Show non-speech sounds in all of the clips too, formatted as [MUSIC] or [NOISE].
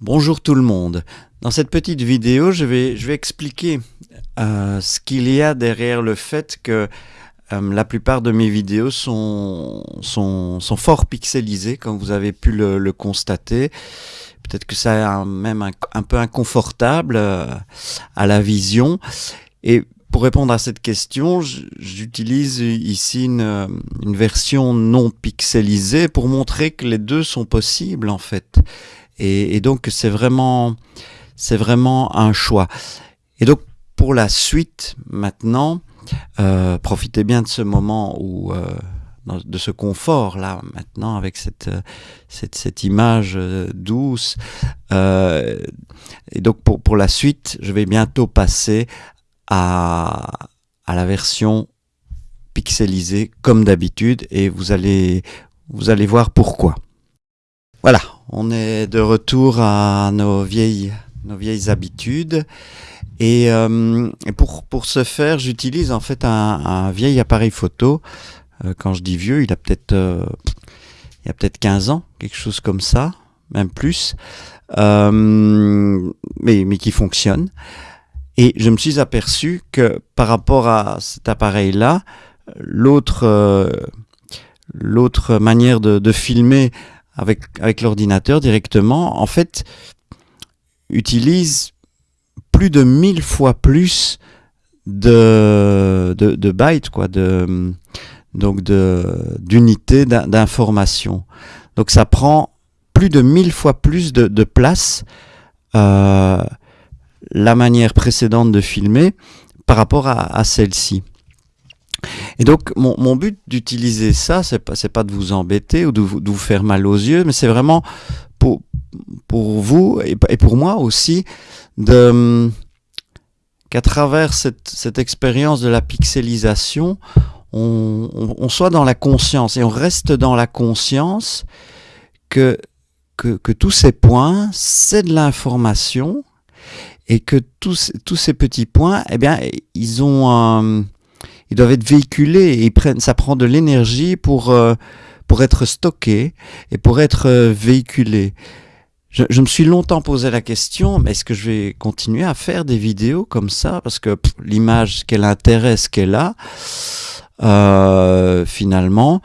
Bonjour tout le monde. Dans cette petite vidéo, je vais, expliquer euh, ce qu'il y a derrière le fait que euh, la plupart de mes vidéos sont, fort pixelisées, comme vous avez pu le, constater. Peut-être que ça est même un, un, peu inconfortable euh, à la vision. Et pour répondre à cette question, j'utilise ici une, une, version non pixelisée pour montrer que les deux sont possibles en fait. Et, et donc c'est vraiment, c'est vraiment un choix. Et donc pour la suite maintenant, euh, profitez bien de ce moment où euh, de ce confort là maintenant avec cette cette, cette image euh, douce euh, et donc pour, pour la suite je vais bientôt passer à, à la version pixelisée comme d'habitude et vous allez vous allez voir pourquoi voilà on est de retour à nos vieilles nos vieilles habitudes. Et, euh, pour, pour ce faire j'utilise en fait un, vieil appareil photo. Euh, quand je dis vieux, il a peut-être euh, il a peut-être 15 ans, quelque chose comme ça, même plus, mais, mais qui fonctionne. Et je me suis aperçu que par rapport à cet appareil-là, l'autre l'autre manière de, filmer avec, avec l'ordinateur directement, en fait, utilise plus de mille fois plus de, de, bytes, quoi, de, donc d'unités d'information. Donc ça prend plus de mille fois plus de, place euh, la manière précédente de filmer par rapport à celle-ci. Et donc mon, but d'utiliser ça, c'est pas pas de vous embêter ou de vous, faire mal aux yeux, mais c'est vraiment pour pour vous et, pour moi aussi qu'à travers cette, cette expérience de la pixelisation, on, on, on, soit dans la conscience et on reste dans la conscience que, que, que tous ces points, c'est de l'information et que tous, tous ces petits points, eh bien, ils ont un, ils doivent être véhiculés et ils prennent, ça prend de l'énergie pour, euh, pour être stocké et pour être euh, véhiculé. Je, je, me suis longtemps posé la question, mais est-ce que je vais continuer à faire des vidéos comme ça? Parce que l'image, quel intérêt ce qu'elle a euh, finalement,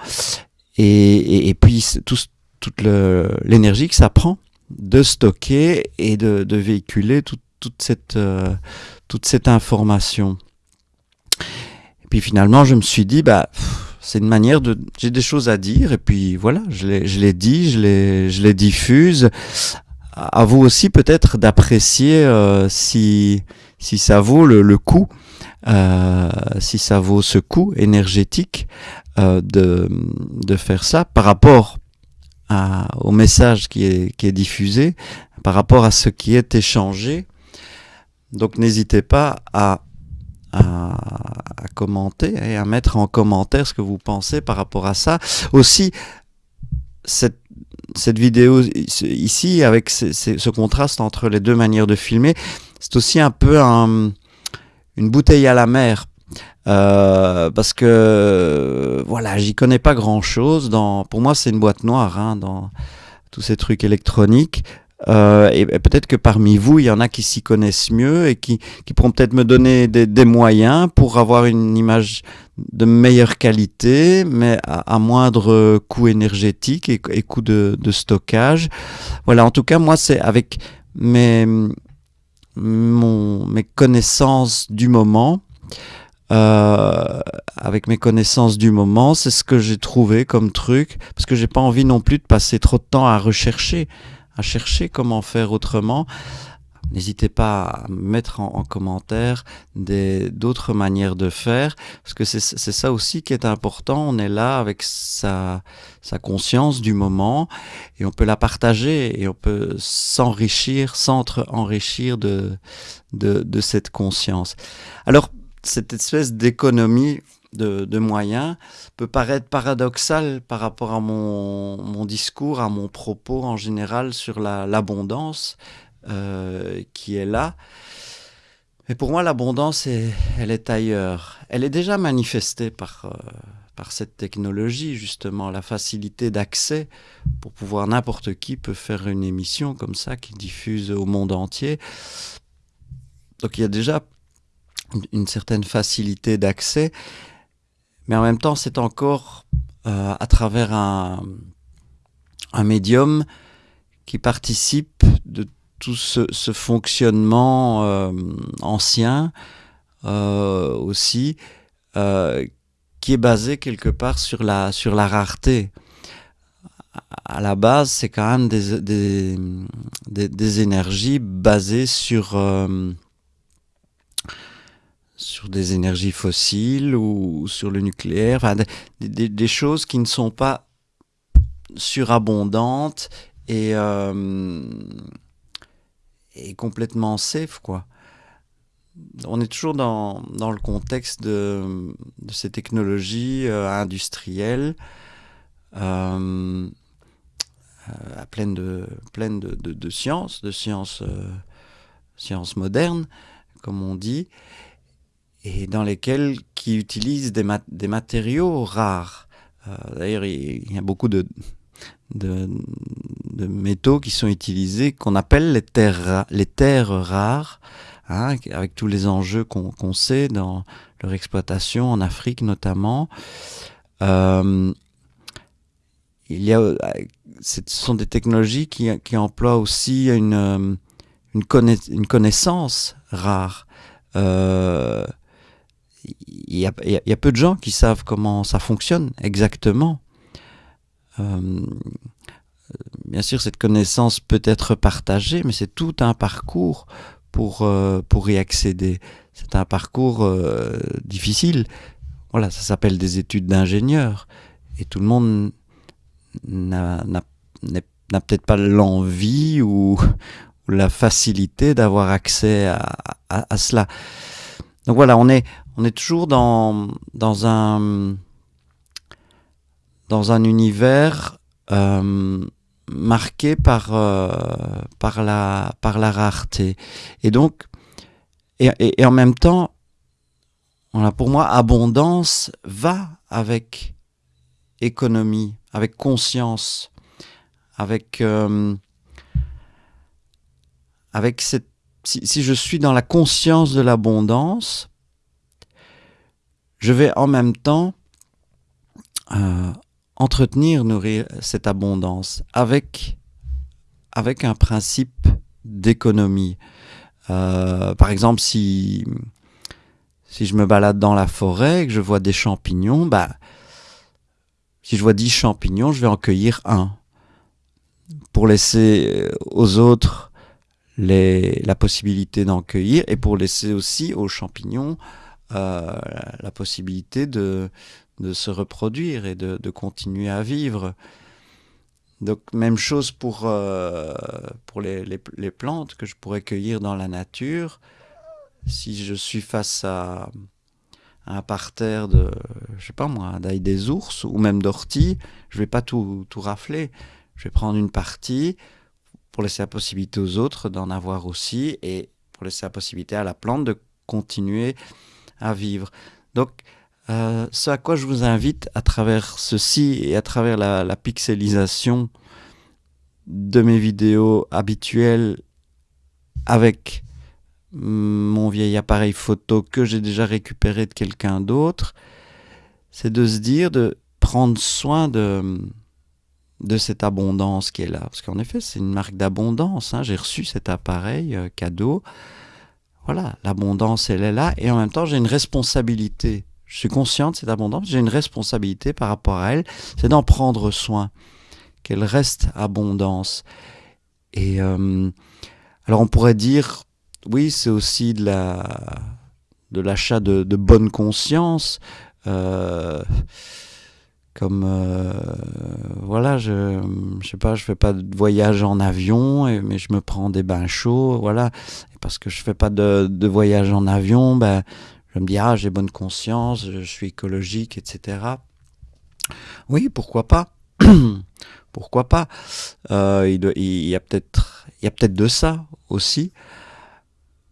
et, et, et, puis tout, toute l'énergie que ça prend de stocker et de, de véhiculer tout, toute, cette, euh, toute cette information. Puis finalement, je me suis dit, bah, c'est une manière de... J'ai des choses à dire, et puis voilà, je les, je les dis, je les, je les diffuse. À vous aussi peut-être d'apprécier euh, si, si ça vaut le, le coup euh, si ça vaut ce coût énergétique euh, de, de faire ça par rapport à, au message qui est, qui est diffusé, par rapport à ce qui est échangé. Donc n'hésitez pas à, à, commenter et à mettre en commentaire ce que vous pensez par rapport à ça. Aussi, cette, cette vidéo ici, avec ce, contraste entre les deux manières de filmer, c'est aussi un peu un une bouteille à la mer euh, parce que voilà j'y connais pas grand chose pour moi c'est une boîte noire hein, dans tous ces trucs électroniques euh, et, peut-être que parmi vous il y en a qui s'y connaissent mieux et qui, qui pourront peut-être me donner des, moyens pour avoir une image de meilleure qualité mais à, moindre coût énergétique et, coût de, stockage voilà en tout cas moi c'est avec mes mes connaissances du moment. Euh, avec mes connaissances du moment, c'est ce que j'ai trouvé comme truc, parce que j'ai pas envie non plus de passer trop de temps à rechercher, à chercher comment faire autrement. N'hésitez pas à mettre en, en commentaire d'autres manières de faire, parce que c'est ça aussi qui est important. On est là avec sa, conscience du moment et on peut la partager et on peut s'enrichir, s'entre-enrichir de cette conscience. Alors, cette espèce d'économie de, moyens peut paraître paradoxal par rapport à mon, mon, discours, à mon propos en général sur l'abondance. La, euh, qui est là. Mais pour moi, l'abondance, elle est ailleurs. Elle est déjà manifestée par, euh, par cette technologie, justement, la facilité d'accès pour pouvoir n'importe qui peut faire une émission comme ça qui diffuse au monde entier. Donc il y a déjà une certaine facilité d'accès, mais en même temps c'est encore euh, à travers un, un médium qui participe de tout ce, fonctionnement euh, ancien euh, aussi, euh, qui est basé quelque part sur la, sur la rareté. À la base, c'est quand même des, des, des, énergies basées sur, sur des énergies fossiles ou sur le nucléaire, enfin, des, choses qui ne sont pas surabondantes et, est complètement safe, quoi. On est toujours dans, dans le contexte de, ces technologies euh, industrielles euh, euh, pleines de, pleine de, de, sciences, de sciences, sciences modernes, comme on dit, et dans lesquelles qui utilisent des, des matériaux rares. D'ailleurs, il y a beaucoup de, de, métaux qui sont utilisés, qu'on appelle les terres, les terres rares, hein, avec tous les enjeux qu'on sait dans leur exploitation en Afrique notamment. Euh, il y a, ce sont des technologies qui, qui emploient aussi une, une, une connaissance rare. Euh, il y, a, peu de gens qui savent comment ça fonctionne exactement. Euh, bien sûr, cette connaissance peut être partagée, mais c'est tout un parcours pour, euh, pour y accéder. C'est un parcours euh, difficile. Voilà, ça s'appelle des études d'ingénieur. Et tout le monde n'a peut-être pas l'envie ou, la facilité d'avoir accès à, à, cela. Donc voilà, on est, on est toujours dans, dans, un, dans un univers euh, marqué par, euh, par, la, par la rareté. Et donc, et, en même temps, pour moi, abondance va avec économie, avec conscience, avec, euh, avec cette, si, je suis dans la conscience de l'abondance, je vais en même temps euh, entretenir, nourrir cette abondance avec, un principe d'économie. Euh, par exemple, si, je me balade dans la forêt et que je vois des champignons, bah, si je vois 10 champignons, je vais en cueillir un. Pour laisser aux autres la possibilité d'en cueillir et pour laisser aussi aux champignons la possibilité de, de se reproduire et de, continuer à vivre. Donc même chose pour, euh, pour les, les, plantes que je pourrais cueillir dans la nature. Si je suis face à, un parterre de, je sais pas moi, d'ail des ours ou même d'orties, je vais pas tout, tout rafler. Je vais prendre une partie pour laisser la possibilité aux autres d'en avoir aussi et pour laisser la possibilité à la plante de continuer à vivre. Donc euh, ce à quoi je vous invite à travers ceci et à travers la, pixelisation de mes vidéos habituelles avec mon vieil appareil photo que j'ai déjà récupéré de quelqu'un d'autre, c'est de se dire de prendre soin de, de cette abondance qui est là. Parce qu'en effet, c'est une marque d'abondance. Hein. J'ai reçu cet appareil euh, cadeau. Voilà, l'abondance, elle est là. Et en même temps, j'ai une responsabilité je suis conscient de cette abondance, j'ai une responsabilité par rapport à elle, c'est d'en prendre soin, qu'elle reste abondance. Et euh, alors on pourrait dire, oui, c'est aussi de la de l'achat de, bonne conscience, euh, comme euh, voilà, je je sais pas, je fais pas de voyage en avion, mais je me prends des bains chauds, voilà, parce que je fais pas de, voyage en avion, ben je me dis, ah, j'ai bonne conscience, je suis écologique, etc. Oui, pourquoi pas? [CLEARS THROAT] Pourquoi pas? Euh, il, y a peut-être peut-être de ça aussi.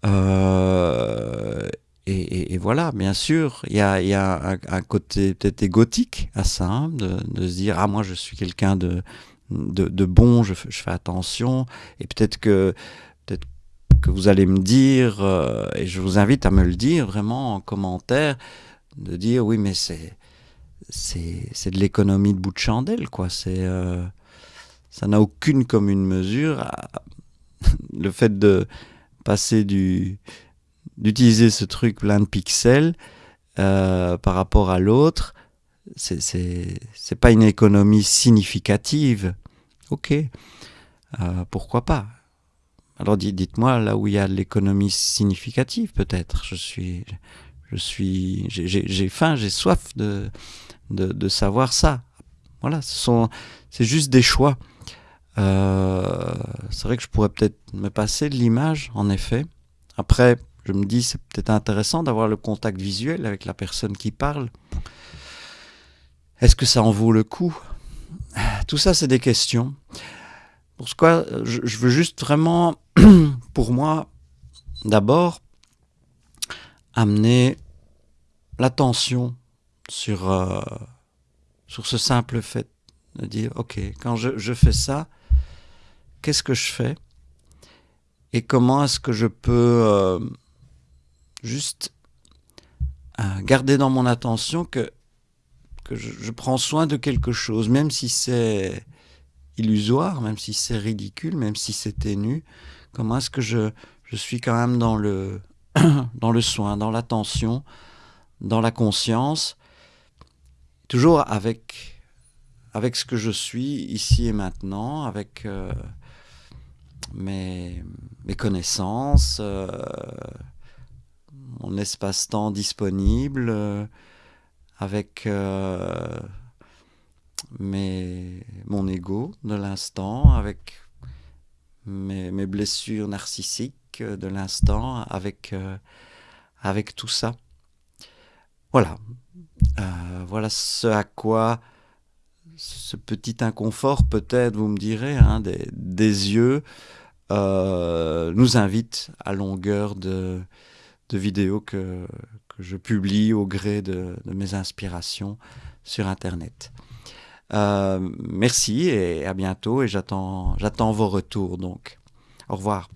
Euh, et, voilà, bien sûr, il y a, un, côté peut-être égotique à ça, hein, de, se dire ah moi je suis quelqu'un de, de, bon, je, fais attention, et peut-être que que vous allez me dire, euh, et je vous invite à me le dire vraiment en commentaire, de dire oui mais c'est c'est de l'économie de bout de chandelle quoi, c'est euh, ça n'a aucune commune mesure. [LAUGHS] le fait de passer du d'utiliser ce truc plein de pixels euh, par rapport à l'autre, c'est pas une économie significative. Ok, pourquoi pas? Alors dites-moi là où il y a l'économie significative peut-être. Je suis, je suis, j'ai faim, j'ai soif de, de, savoir ça. Voilà, ce sont, c'est juste des choix. Euh, c'est vrai que je pourrais peut-être me passer de l'image, en effet. Après, je me dis, c'est peut-être intéressant d'avoir le contact visuel avec la personne qui parle. Est-ce que ça en vaut le coup? Tout ça, c'est des questions. Pour ce quoi, je veux juste vraiment, [CLEARS THROAT] pour moi, d'abord, amener l'attention sur, euh, sur ce simple fait de dire, OK, quand je, fais ça, qu'est-ce que je fais et comment est-ce que je peux euh, juste euh, garder dans mon attention que, que je, je, prends soin de quelque chose, même si c'est illusoire, même si c'est ridicule, même si c'est ténu, comment est-ce que je, suis quand même [CLEARS THROAT] dans le, soin, dans l'attention, dans la conscience, toujours avec, avec ce que je suis ici et maintenant, avec... Euh, mes, connaissances, euh, mon espace-temps disponible, euh, avec mon ego de l'instant, avec mes, blessures narcissiques de l'instant, avec, avec tout ça. Voilà. voilà ce à quoi ce petit inconfort, peut-être, vous me direz, hein, des, yeux, euh, nous invite à longueur de, de vidéos que, je publie au gré de mes inspirations sur Internet. Euh, merci et à bientôt et j'attends vos retours donc. Au revoir.